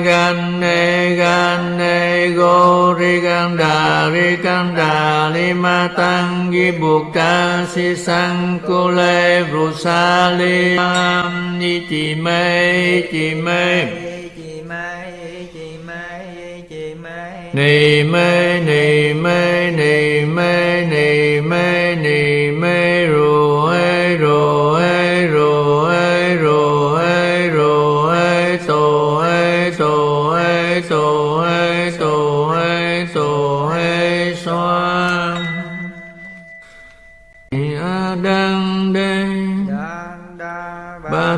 gan ne gan ne go ri gan đà ri gan đà li ma tăng gi bu ca si sang cô lê ru sa li am ni chi mê chi mê ni mê ni mê ni mê ni mê ni mê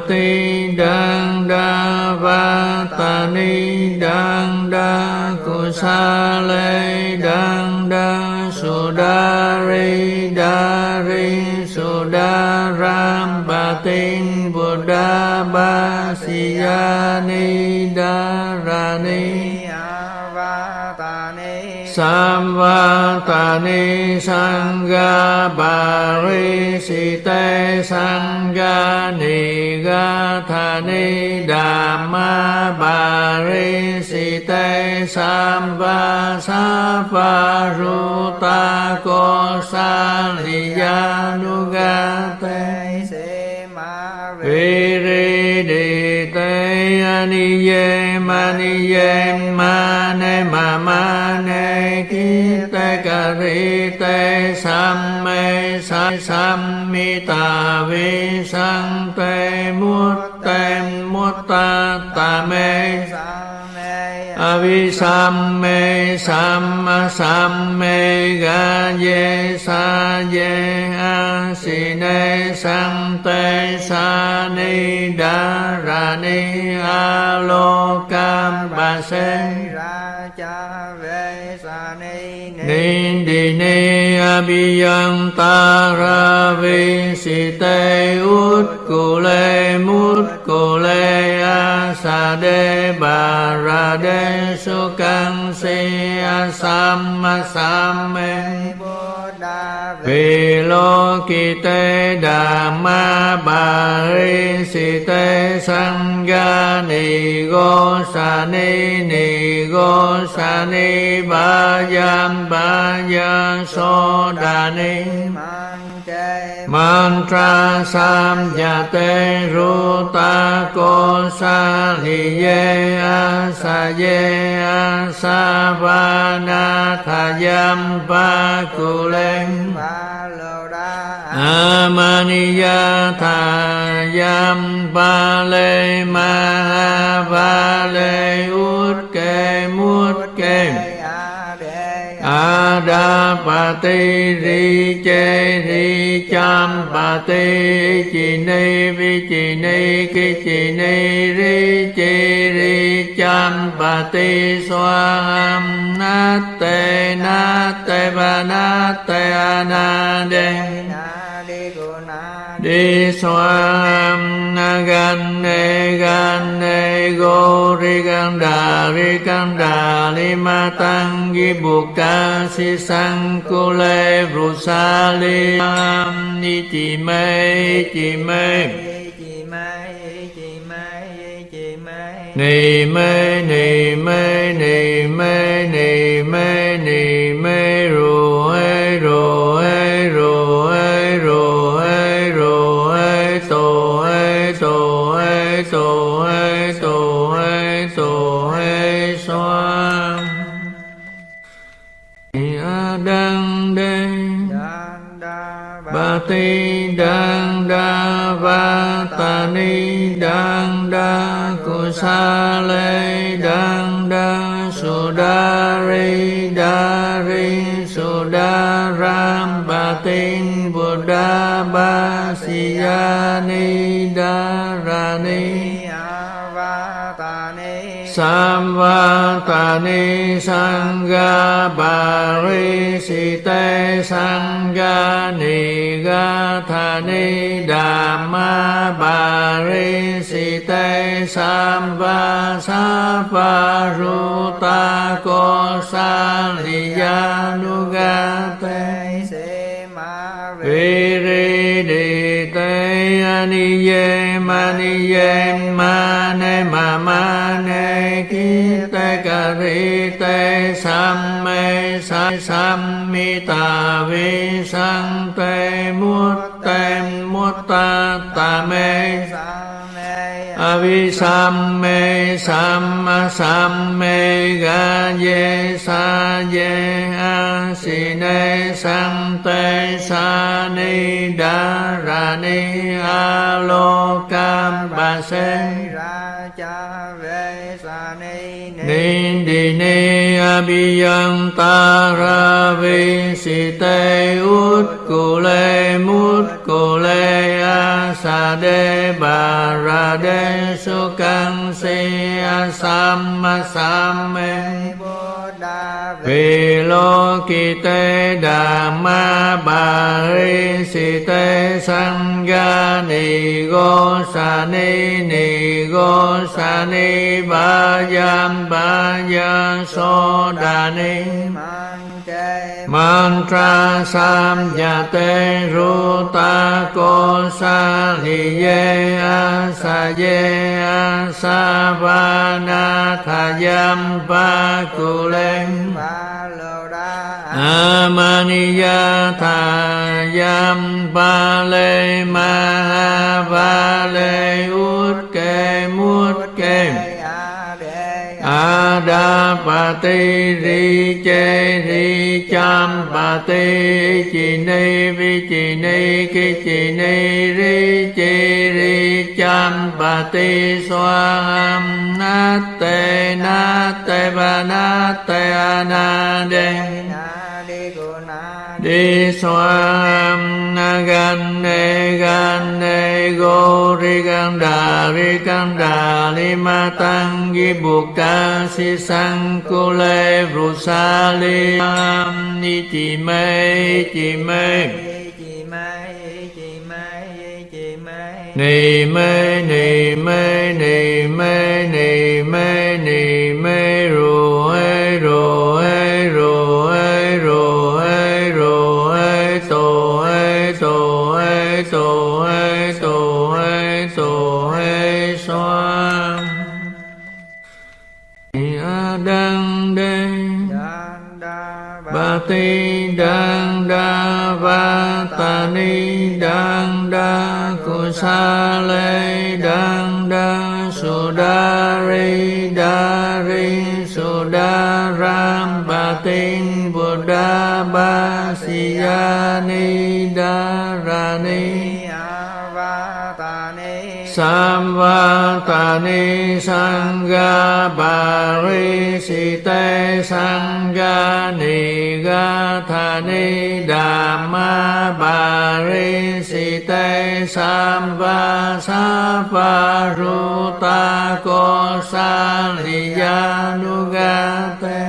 ti đăng đa va ta ni đăng đa cu sa lê đăng đa su đa ri đa ri su đa ram ba tin buddha ba si ya ni đa ra ni Samvatani Sangha Parisite Sangha Nigathani Dhamma Parisite Samva Saparuta Kosaliyanugate Viridite Aniye Maniye Ma ne ma ma ne ki, te ca ri, te, sam, me, sa, sam, mi, ta, vi, sang, te mút te mút ta ta, me sang Avisamme Samma Samme sa ye a si Sani Dharani te sa Ni Di Ni vi si te Ut Kule Mut Kule sa đê bà ra đê su căng si a sam ma sam mê vì lô kỳ tê đà ma bà ri si tê sang ga ni go sa ni ni go sa ni ba yam ba ya so đà ni ma mantra sam ya te ru ta ko sa li ye a sa ye a sa va na tha yam pa ku len Amaniya tha yam ba le ma ha va le ut Ada pa ti ri che ri cham pa ti chi ni vi chi ni ki chi ni ri chi ri cham pa ti xoa ham na te na te ba na te a Na Đi Na đi xoam na gan ne gan ne go ri gan đà ri gan đà li ma tăng gi bu ca si sang cô lê ru sa li am ni chi mê chi mê Chị Mai ni mê ni mê ni mê ni mê ti đăng đa va ta ni đăng đa cu sa lê đăng đa su đa ri đa ri su đa ram ba tin buddha ba si ya ni đa ra ni Samvatani Sangha Bari Site Sangha Nigathani Dhamma Bari Site Samva Sapa Ruta Kosa te Se Ma ma ne ki te ca ri te sam me sa sam mi ta vi sang te mu te mu ta ta me Same Avisamme samma samme ga ye sa ye a si ne sam te sa ni da ra ni a lo cam ba se Ra Cha Ve Sa Ni ni. Di ni a bi yang ta ra vi si te ut cu le mut cu le a sa de ba ra de su căng si a sam ma sam me vì lô kỳ tê đà ma bà ri si tê sang ga ni go sa ni ni go sa ni, ba yam ba ya so đà ni. Mang Che mantra sam ya te ru ta ko sa li ye a sa ye a sa va na tha yam pa ku len Amaniya tha yam ba le ma ha va le ut Pa ti ri che ri cham pa ti chi ni vi chi ni ki chi ni ri chi ri cham pa ti xoa ham na te na te ba na ana de Na Na đi xoam na gan ne gan ne go ri gan đà ri gan đà li ma tăng gi buộc ca si sang cô lê ru sa li am ni chi mê chi mê ni mê ni mê ni mê ti đăng đa va ta ni đăng đa cu sa lê đăng đa su đa ri đa ri su đa ram ba tin buddha ba si ya ni đa ra ni Samvatani Sangha Parisite Sangha Nigathani Dhamma Parisite Samva Sapa Ruta Kosaliyanugate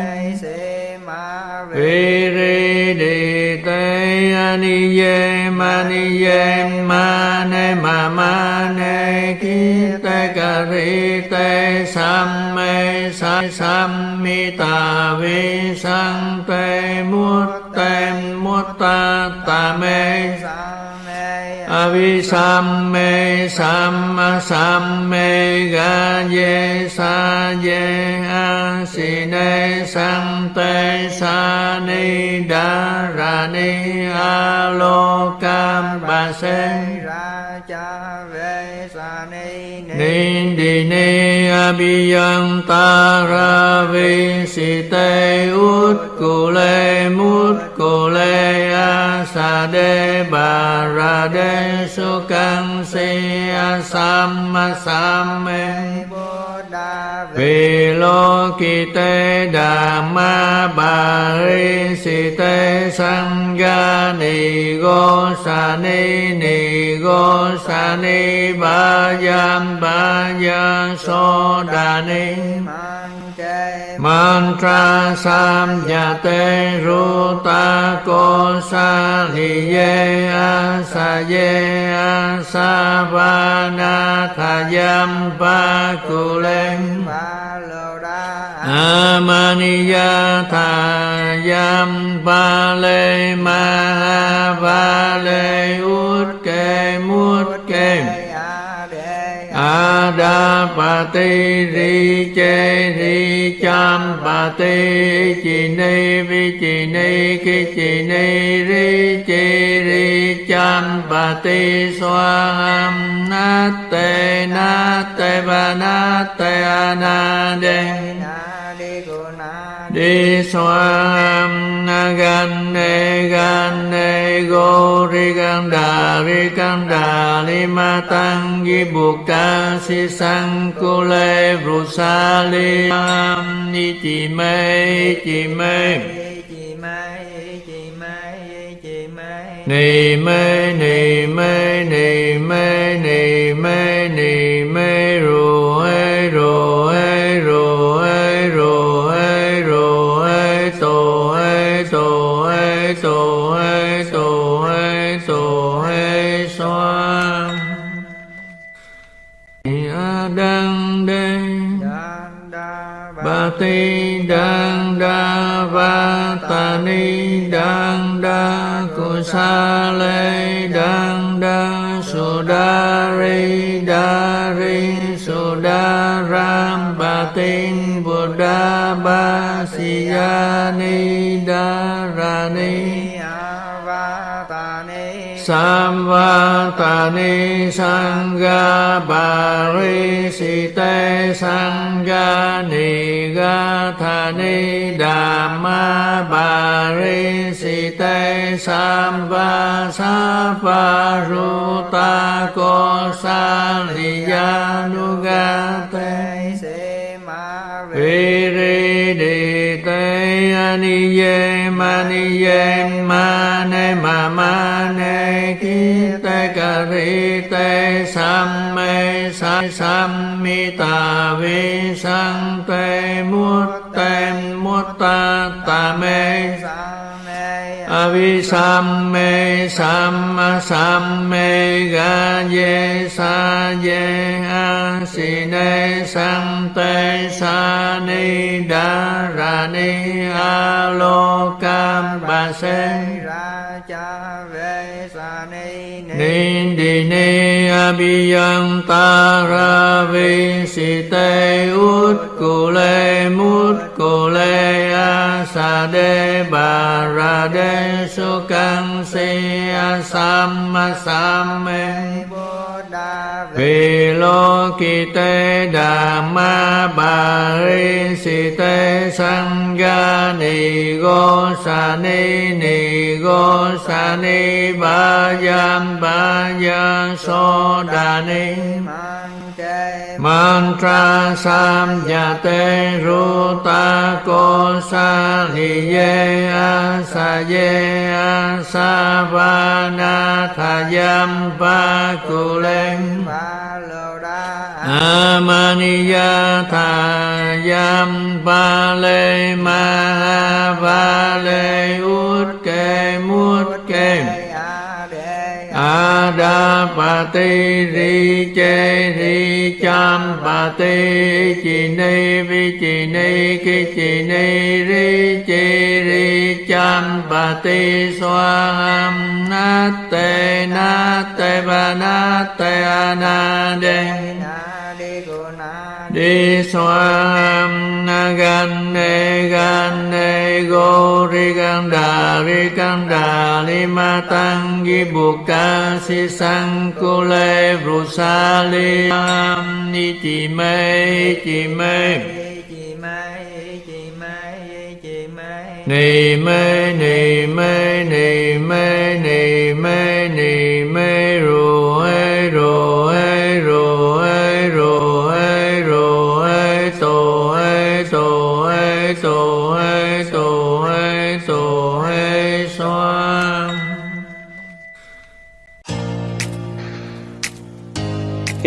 Viri Di Te Aniye Maniye Mane Mamane Kite Karite Samme Sammita Visante Mutte sam sam mê ga ye sa ye a si ne sam tê sa Ni da ra ni alo kam ba se ra cha ve sa Ni Abhiyantara Visite Ut Kule Mut Kule Asade Barade Sukang Siya Samma Samme. Vì lô kỳ tê đà ma bà ri si tê sang ga ni go sa ni ni go sa ni, ba yam ba ya so đà ni mantra sam ya te ru ta ko sa li ye a sa ye a sa va na tha yam pa ku len Amaniya tha yam pa le ma va le ut ke mut ke bà pa ti ri che ri cham pa ti chi ni vi chi ni ki chi ni ri chi ri cham pa ti xoa ham na te na te ba na te ana de đi xoa gan ne gan ne go ri gan đà, ri gan đà, li ma tăng, di buộc ca si sang, cô lê ru sa li am, ni chi mê chi mê. Ni mê ni mê ni đăng đa cu sa lê đăng đa su đa ri đa ri su đa ram ba tin buddha ba si ya ni đa ra ni Samvatani Sangha Parisite Sangha ni đà ma bà ri si tê sam va sa pha ru ta cô sa li ya nu ga tê se ma vi ri đi tê ani ye ma ni ye ma ne ma ma ne ki tê ca ri tê sam me sa sam mi ta vi sang te muốt ta ta mê avi sam mê sam sam mê ga, ye, sa, ye, a, si, ne, sam, te, sa, ni, da, ra, ni, a, lo cam ba, se ra cha ve sa ni ni di, ni abhiyang ta ra, vi, si, te, ut cô le, mut cô le sa đê bà ra đê su căng si a sam ma sam me vì lô kỳ tê đà ma bà ri si tê sang ga ni go sa ni ni go sa ni ba yam ba ya so đà ni ma mantra sam ya te ru ta ko sa li ye a sa ye a sa va na tha yam pa ku len amaniya tha yam pa le ma va le u bà ti ri che ri cham bà ti chi ni vi chi ni ki chi ni ri chi ri cham bà ti xoa ham na te na te bà na te a na de na đi xoa gan ne gan ne go ri gan da ri gan da li ma tang di buộc ca si sang cô lê ru sa li am ni chị mê chị mê ni mê ni mê ni mê ni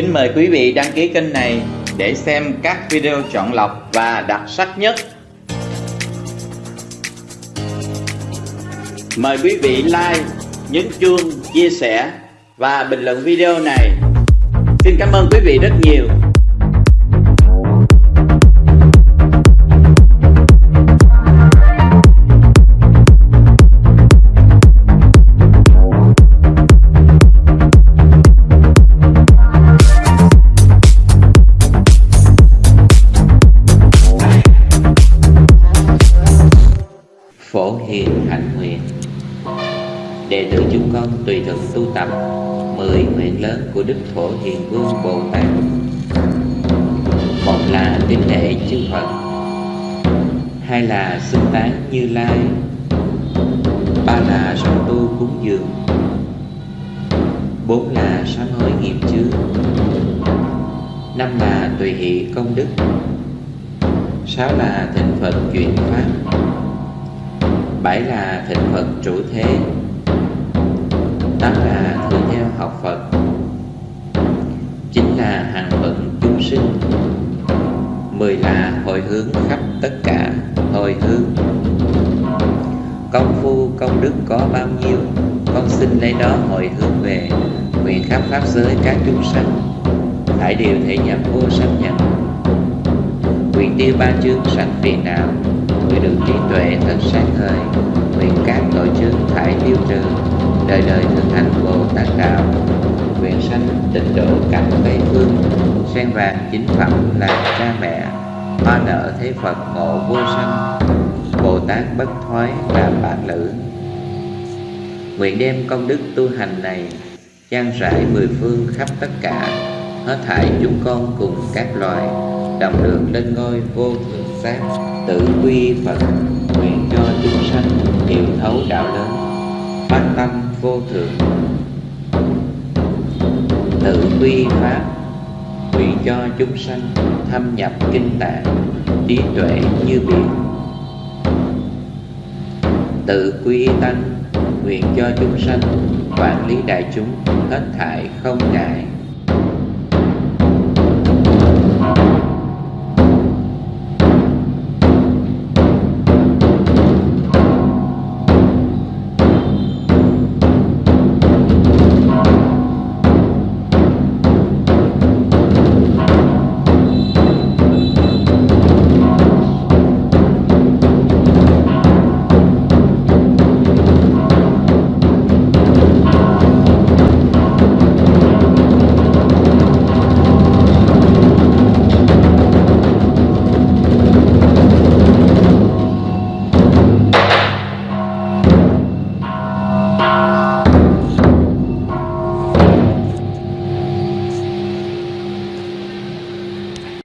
Kính mời quý vị đăng ký kênh này để xem các video chọn lọc và đặc sắc nhất. Mời quý vị like, nhấn chuông, chia sẻ và bình luận video này. Xin cảm ơn quý vị rất nhiều. Phổ Hiền Vương Bồ Tát. Một là tín lễ chư Phật, Hai là xưng tán Như Lai, Ba là song tu cúng dường, Bốn là sám hối nghiệp chướng, Năm là tùy hỷ công đức, Sáu là thịnh Phật chuyển Pháp, bảy là thịnh Phật trụ thế, tám là thường theo học Phật chính là hàng phận chúng sinh. Mười là hồi hướng khắp tất cả hồi hướng. Công phu, công đức có bao nhiêu, con xin lấy đó hồi hướng về nguyện khắp pháp giới các chúng sanh. Thải điều thể nhập vô sanh nhận nguyện tiêu ba chương sanh phiền não nguyện được trí tuệ thật sáng ngời nguyện các tội chương thải tiêu trừ, đời đời thực hành bồ tát đạo sanh tịnh độ cảnh tây phương. Sen vàng chính phẩm là cha mẹ, hoa nở thế phật ngộ vô sanh. Bồ tát bất thoái là bản lữ. Nguyện đem công đức tu hành này trang rải mười phương khắp tất cả, hết thảy chúng con cùng các loài, đồng được lên ngôi vô thượng giác tự quy phật, nguyện cho chúng sanh hiểu thấu đạo lớn, phát tâm vô thượng tự quy pháp nguyện cho chúng sanh thâm nhập kinh tạng, trí tuệ như biển. Tự quy tăng nguyện cho chúng sanh, quản lý đại chúng hết thải không ngại.